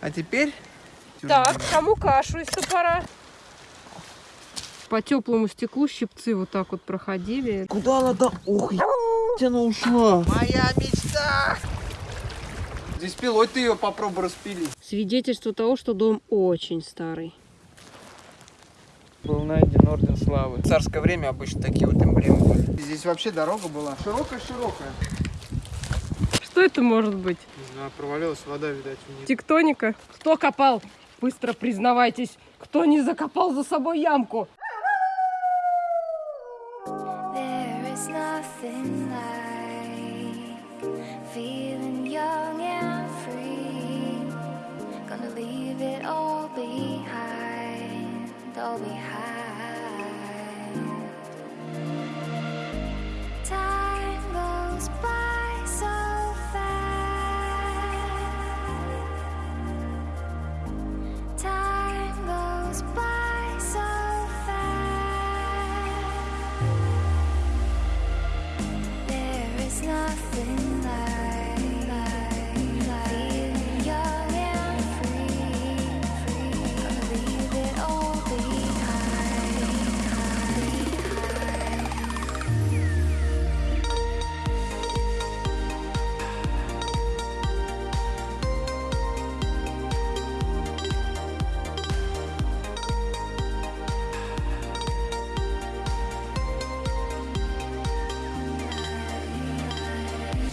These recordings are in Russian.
А теперь... Так, кому кашу из топора? По теплому стеклу щипцы вот так вот проходили. Куда она там? Ух, она ушла. Моя мечта! Здесь пилой ты ее попробуй распили. Свидетельство того, что дом очень старый. Был найден орден славы. В царское время обычно такие вот эмблемы были. Здесь вообще дорога была широкая-широкая. Что это может быть? Не знаю, провалилась вода, видать, вниз. Тектоника? Кто копал? Быстро признавайтесь, кто не закопал за собой ямку? There is nothing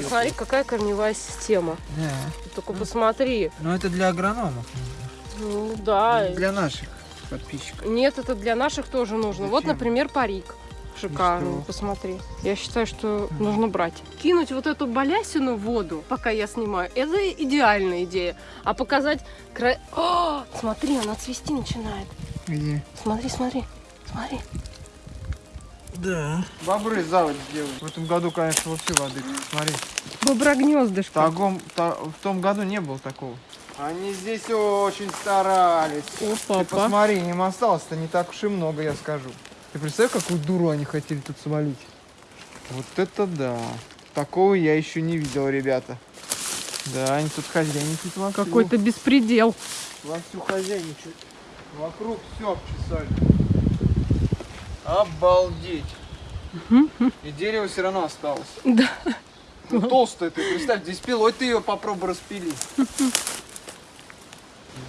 Смотри, какая корневая система. Да. Ты только посмотри. Но это для агрономов. Ну да. Для наших подписчиков. Нет, это для наших тоже нужно. Вот, Зачем? например, парик. Шикарный, что? посмотри. Я считаю, что нужно брать. Кинуть вот эту балясину в воду, пока я снимаю, это идеальная идея. А показать край... О, смотри, она цвести начинает. Где? Смотри, смотри, смотри. Да. Бобры заводь делают. В этом году, конечно, вообще воды. Смотри. Боброгнездышко. В, таком- та- в том году не было такого. Они здесь очень старались. О, Ты папа. посмотри, им осталось-то не так уж и много, я скажу. Ты представь, какую дуру они хотели тут свалить? Вот это да. Такого я еще не видел, ребята. Да, они тут хозяйничают вовсю. Какой-то беспредел. Вовсю хозяйничают. Вокруг все обчесали. Обалдеть. И дерево все равно осталось. Да. Ну, толстая ты, представь, здесь пилой ты ее попробуй распили.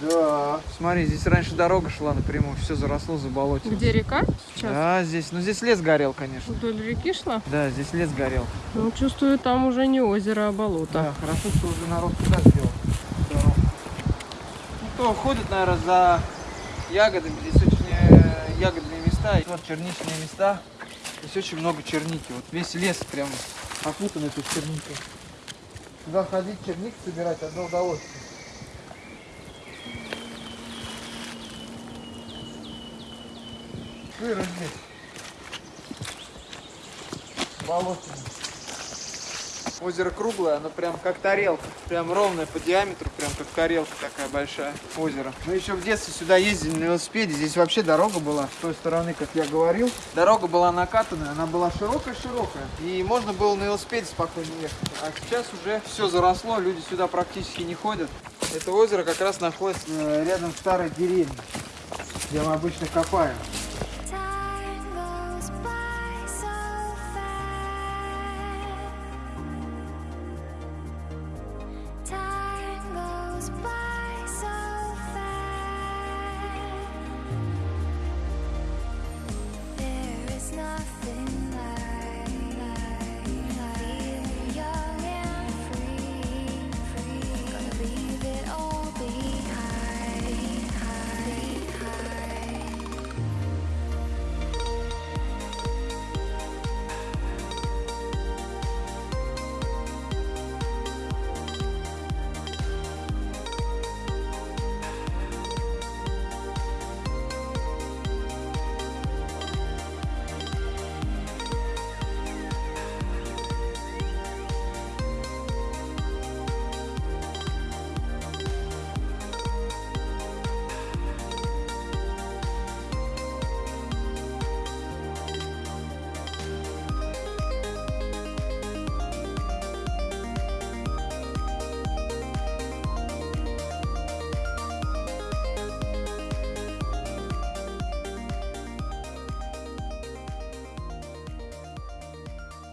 Да. Смотри, здесь раньше дорога шла напрямую, все заросло, заболотилось. Где река сейчас? Да, здесь, ну здесь лес горел, конечно. Вдоль реки шла? Да, здесь лес горел. Ну, чувствую, там уже не озеро, а болото. Да, хорошо, что уже народ туда сделал. Ну, кто ходит, наверное, за ягодами, здесь очень э, ягодные места, вот черничные места. Здесь очень много черники, вот весь лес прям опутан этой черникой. Туда ходить, черник собирать, одно удовольствие. Сыро здесь. Болотина. Озеро круглое, оно прям как тарелка. Прям ровное по диаметру, прям как тарелка такая большая. Озеро. Мы еще в детстве сюда ездили на велосипеде. Здесь вообще дорога была с той стороны, как я говорил. Дорога была накатанная, она была широкая-широкая. И можно было на велосипеде спокойно ехать. А сейчас уже все заросло, люди сюда практически не ходят. Это озеро как раз находится э, рядом с старой деревней, где мы обычно копаем.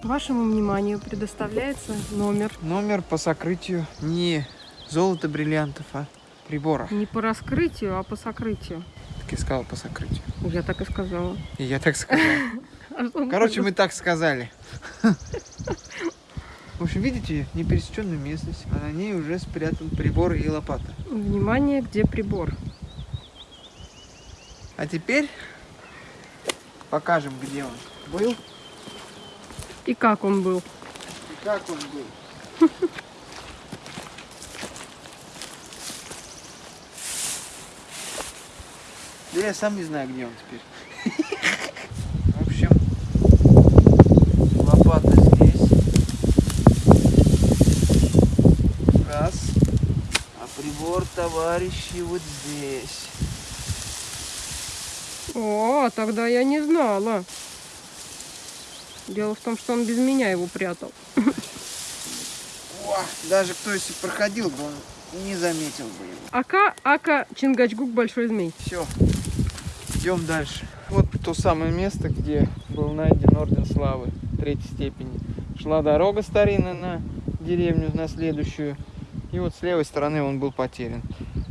Вашему вниманию предоставляется номер Номер по сокрытию не золото бриллиантов, а прибора. не по раскрытию, а по сокрытию. Так я сказал по сокрытию. Я так и сказала. И я так сказал. А что Короче, мы так сказали. В общем, видите, непересеченную местность, а на ней уже спрятан прибор и лопата. Внимание, где прибор? А теперь покажем, где он был И как он был? и как он был. Да я сам не знаю, где он теперь. В общем, лопата здесь. Раз. А прибор, товарищи, вот здесь. О, тогда я не знала. Дело в том, что он без меня его прятал. О, даже кто если проходил бы, он не заметил бы его. Ака, Ака, Чингачгук, Большой Змей. Все, идем дальше. Вот то самое место, где был найден Орден Славы третьей степени. Шла дорога старинная на деревню, на следующую. И вот с левой стороны он был потерян.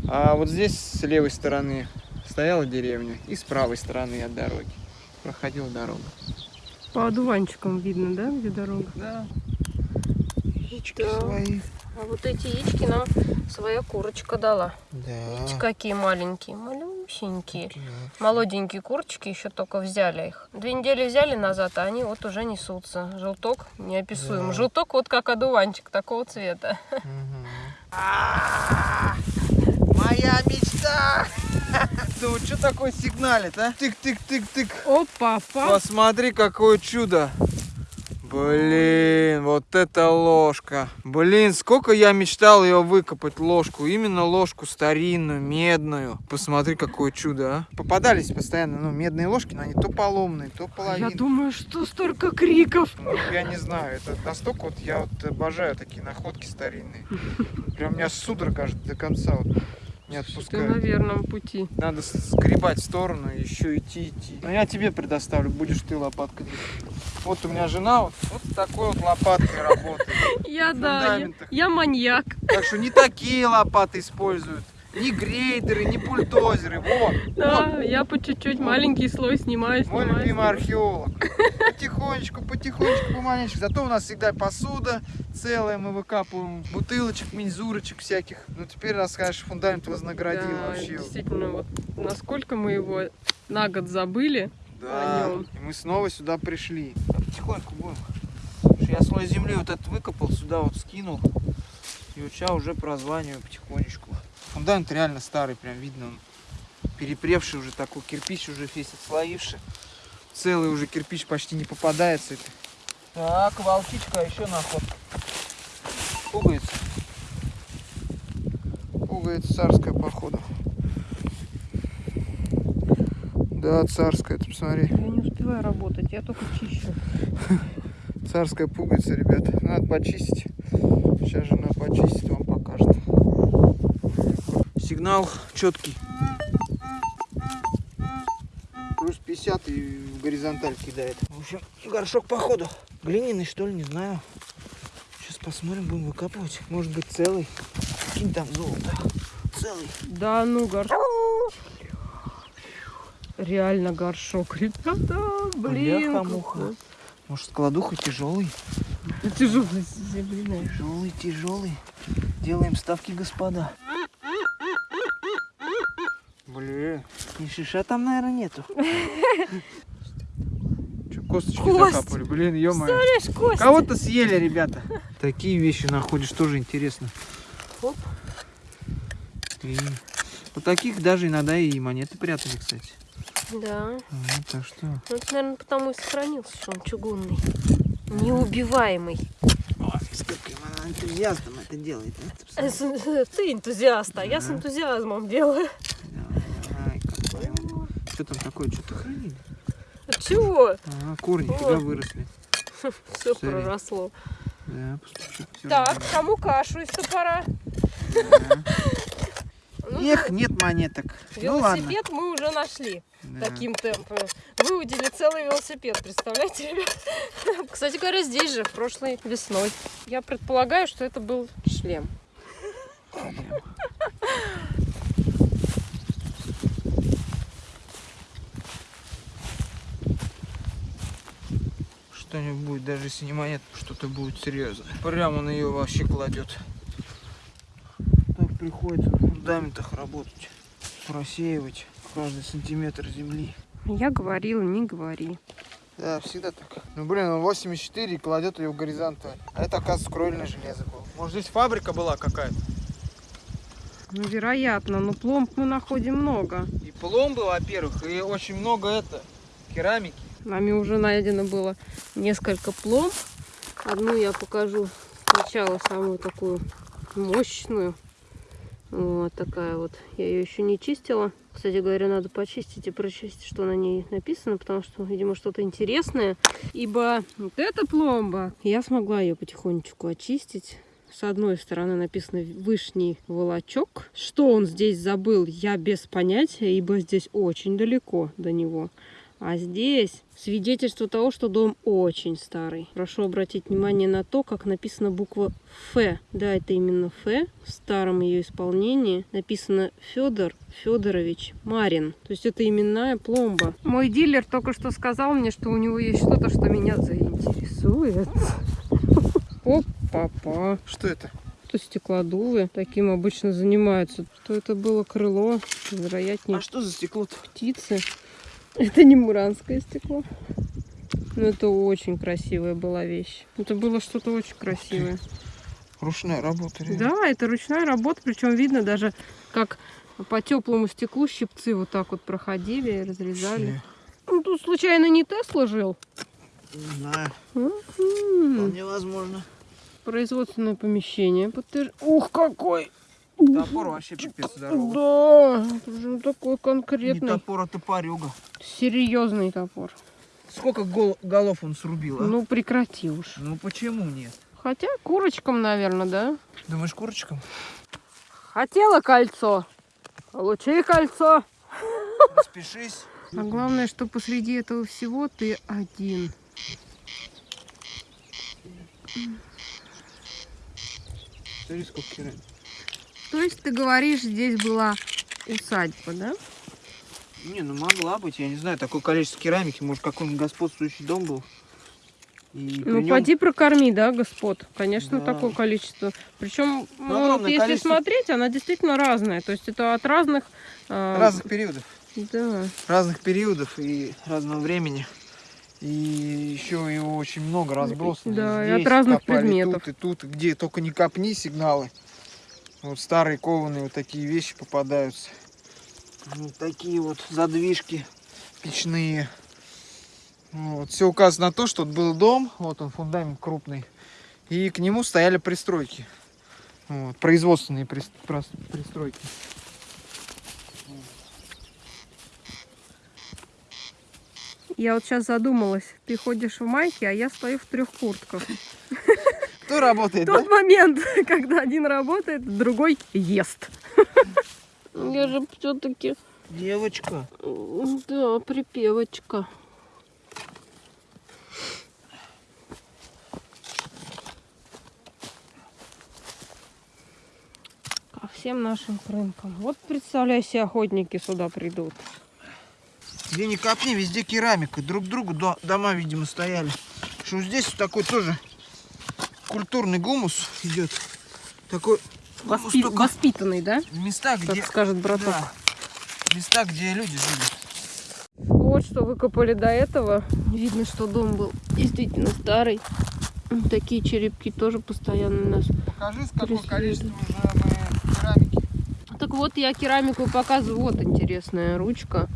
А вот здесь с левой стороны стояла деревня. И с правой стороны от дороги проходила дорога. По одуванчикам видно, да, где дорога? Да. Яички Да. свои. А вот эти яички нам своя курочка дала. Да. Видите, какие маленькие, малюсенькие. Молоденькие курочки еще только взяли их. Две недели взяли назад, а они вот уже несутся. Желток неописуем. Да. Желток вот как одуванчик такого цвета. Моя мечта! Ну, что такое сигналит, а? Тык-тык-тык-тык. Опа, пап. Посмотри, какое чудо. Блин, вот это ложка. Блин, сколько я мечтал ее выкопать, ложку. Именно ложку старинную, медную. Посмотри, какое чудо, а. Попадались постоянно, ну, медные ложки, но они то поломные, то Я половинные. думаю, что столько криков. Ну, Я не знаю, это настолько вот я вот обожаю такие находки старинные. Прям меня судорога аж до конца вот не Ты на отпускает. верном пути. Надо скребать в сторону и еще идти, идти. Но я тебе предоставлю, будешь ты лопаткой. делать. Вот у меня жена вот, вот такой вот лопаткой работает. Я, да, я, маньяк. Так что не такие лопаты используют. Ни грейдеры, ни бульдозеры. Вот, Да, я по чуть-чуть маленький слой снимаю, вот. Мой снимаю. любимый археолог. Потихонечку, потихонечку, помаленечку. Зато у нас всегда посуда целая, мы выкапываем бутылочек, мензурочек всяких. Ну теперь расскажешь, фундамент вознаградил Да, вообще. действительно, вот насколько мы его на год забыли. Да, о нем. и мы снова сюда пришли. Потихоньку будем. Я слой земли вот этот выкопал, сюда вот скинул. И вот сейчас уже прозваниваю потихонечку. Фундамент реально старый, прям видно он перепревший уже такой, кирпич уже весь отслоивший. Целый уже кирпич почти не попадается. Так, волчичка, еще находка. Пугается. Пугается царская, походу. Да, царская, ты посмотри. Я не успеваю работать, я только чищу. Царская пуговица, ребята. Надо почистить. Сейчас жена почистит, вам покажет. Сигнал четкий. Плюс 50 и в горизонталь кидает. В общем, горшок походу. Глиняный, что ли, не знаю. Сейчас посмотрим, будем выкапывать. Может быть целый. Кинь там золото. Целый. Да ну, горшок. Реально горшок, ребята, блин. Бляха-муха. Может, складуха тяжелый? Тяжелый земляной. Тяжелый, тяжелый. Делаем ставки, господа. Блин, ни шиша там, наверное, нету. Че, косточки Кость. закапывали? Блин, ё Представляешь, Костя? Кого-то съели, ребята. Такие вещи находишь, тоже интересно. Оп. И вот таких даже иногда и монеты прятали, кстати. Да. Вот, так что... Ну, это, наверное, потому и сохранился, что он чугунный. Неубиваемый. Ой, сколько она энтузиастом это делает, с- Ты энтузиаст, а я с энтузиазмом делаю. Что там такое? Что-то хранили? Чего? Ага, корни Вот. фига выросли. Все Смотри. проросло. Да, постучу. Так, кому кашу из топора? Ну, Эх, нет монеток. Ну. Велосипед мы уже нашли Да. таким темпом. Выудили целый велосипед, представляете, ребят? Кстати говоря, здесь же, прошлой весной. Я предполагаю, что это был шлем. Что-нибудь будет, даже если не монет, что-то будет серьезное. Прямо на ее вообще кладет. Так приходится в фундаментах работать. Просеивать каждый сантиметр земли. Я говорила, не говори. Да, всегда так. Ну блин, он 84 и кладет ее в горизонталь. А это, оказывается, кровельное железо было. Может здесь фабрика была какая-то? Ну, вероятно, но пломб мы находим много. И пломбы, во-первых, и очень много это, керамики. Нами уже найдено было несколько пломб. Одну я покажу сначала самую такую мощную. Вот такая вот. Я ее еще не чистила. Кстати говоря, надо почистить и прочистить, что на ней написано, потому что, видимо, что-то интересное. Ибо вот эта пломба, я смогла ее потихонечку очистить. С одной стороны написано «Вышний волочок». Что он здесь забыл, я без понятия, ибо здесь очень далеко до него. А здесь свидетельство того, что дом очень старый. Прошу обратить внимание на то, как написана буква Ф. Да, это именно Ф. В старом ее исполнении написано Федор Федорович Марин. То есть это именная пломба. Мой дилер только что сказал мне, что у него есть что-то, что меня заинтересует. Оп-папа. Что это? Это стеклодувы. Таким обычно занимаются. То это было крыло, вероятнее А что за стекло-то? птицы. Это не муранское стекло. Но это очень красивая была вещь. Это было что-то очень красивое. Ручная работа, реально. Да, это ручная работа, причем видно даже, как по теплому стеклу щипцы вот так вот проходили и разрезали. Ну, тут случайно не Тесла жил? Не знаю, М. вполне возможно. Производственное помещение. подтвер- Ух, какой! Топор вообще пипец здоровый. Да, же такой Не конкретный, топор, а топорюга. серьезный топор. Сколько гол- голов он срубил, а? Ну, прекрати уж. Ну почему нет? Хотя курочкам, наверное, да? Думаешь, курочкам? Хотела кольцо. Получи кольцо. Распишись. А главное, что посреди этого всего ты один. Смотри, сколько керамики. То есть ты говоришь, здесь была усадьба, да? Не, ну могла быть, я не знаю, такое количество керамики, может какой-нибудь господствующий дом был. И Ну, нем поди прокорми, да, господ? Конечно, Да. такое количество. Причем, ну, вот огромное если количество. смотреть, она действительно разная. То есть это от разных... а, разных периодов. Да. Разных периодов и разного времени. И еще его очень много разбросано. Да, и Здесь от разных копали предметов. Тут и тут, и где только не копни сигналы. Вот старые кованые вот такие вещи попадаются. Вот такие вот задвижки печные. Вот. Все указано на то, что был дом, вот он фундамент крупный, и к нему стояли пристройки. Вот, производственные пристройки. Я вот сейчас задумалась. Ты ходишь в майке, а я стою в трех куртках. Кто работает, Тот да? момент, когда один работает, другой ест. Я же все-таки, Девочка. да, припевочка. Ко всем нашим рынкам. Вот представляй себе, охотники сюда придут. Где ни копни, везде керамика. Друг другу до- дома, видимо, стояли. Что здесь такой тоже культурный гумус идет. Такой Воспи- Воспитанный, да? в местах, где... Как скажет браток. Да, места, где люди жили. Вот что выкопали до этого. Видно, что дом был действительно старый. Такие черепки тоже постоянно у нас. Покажи, с какое Преследует. количество уже мы керамики. Так вот, я керамику показываю. Вот интересная ручка.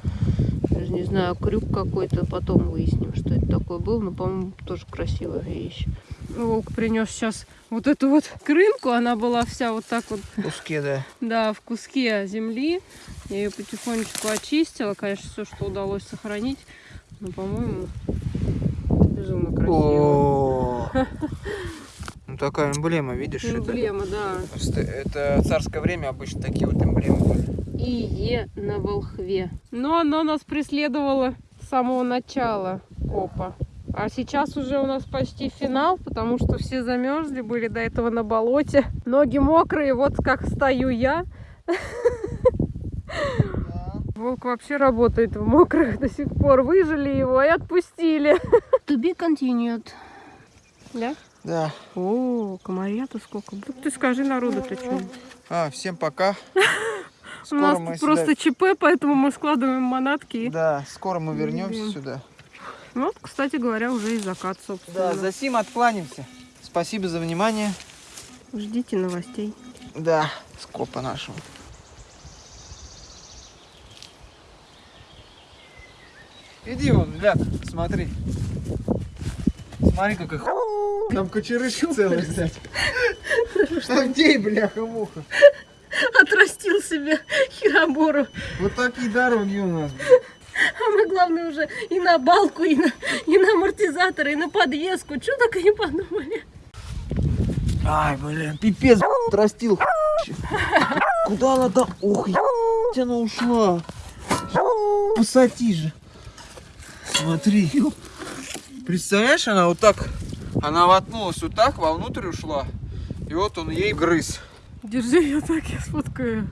Даже не знаю, крюк какой-то. Потом выясним, что это такое был. Но, по-моему, тоже красивая вещь. Волк принес сейчас вот эту вот крынку. Она была вся вот так вот В куске, да. Да, в куске земли. Я ее потихонечку очистила. Конечно, все, что удалось сохранить. Но, по-моему, безумно красиво. Ну, такая эмблема, видишь? это- Эмблема, да. Просто Это царское время обычно такие вот эмблемы были. И Е на волхве. Но оно нас преследовало с самого начала копа. А сейчас уже у нас почти финал, потому что все замерзли, были до этого на болоте. Ноги мокрые, вот как стою я. Волк вообще работает в мокрых до сих пор. Выжили его и отпустили. To be continued. Да? Да. О, комарья-то сколько. Вот ты скажи народу-то что. А, всем пока. У нас просто ЧП, поэтому мы складываем манатки. Да, скоро мы вернемся Блин. сюда. Вот, кстати говоря, уже и закат, собственно. Да, за сим откланяемся. Спасибо за внимание. Ждите новостей. Да, скопа нашего. Иди вон, гляд, смотри. Смотри, как их... Там кочерышка целая, кстати. Где, бляха-муха? Отрастил себе хиробору. Вот такие дороги у нас. А мы, главное, уже и на балку, и на, и на амортизатор, и на подвеску. Что только не подумали. Ай, блин, пипец, отрастил. Куда она там? Ох, она ушла. Посади же. Смотри. Представляешь, она вот так, она воткнулась вот так, вовнутрь ушла. И вот он ей грыз. Держи, я так, я сфоткаю.